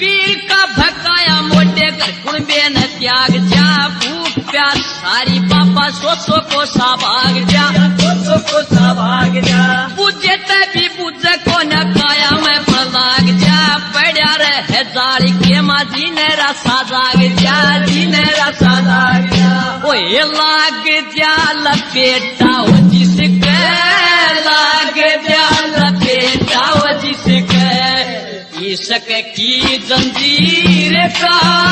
पीर का भकाया मोटे कर कुणबे न त्याग जा भूख प्यास सारी बापा सोचो को सा भाग जा। सोचो को सा भाग जा बुझे तभी बुझे को न काया, मैं पण जा। पड़ा रहे जाली के माँ जी ने रसा जाग जा, जी ने रसा भाग जा। ओए लाग जा, लपेटा हो जिसके इश्क की जंजीर का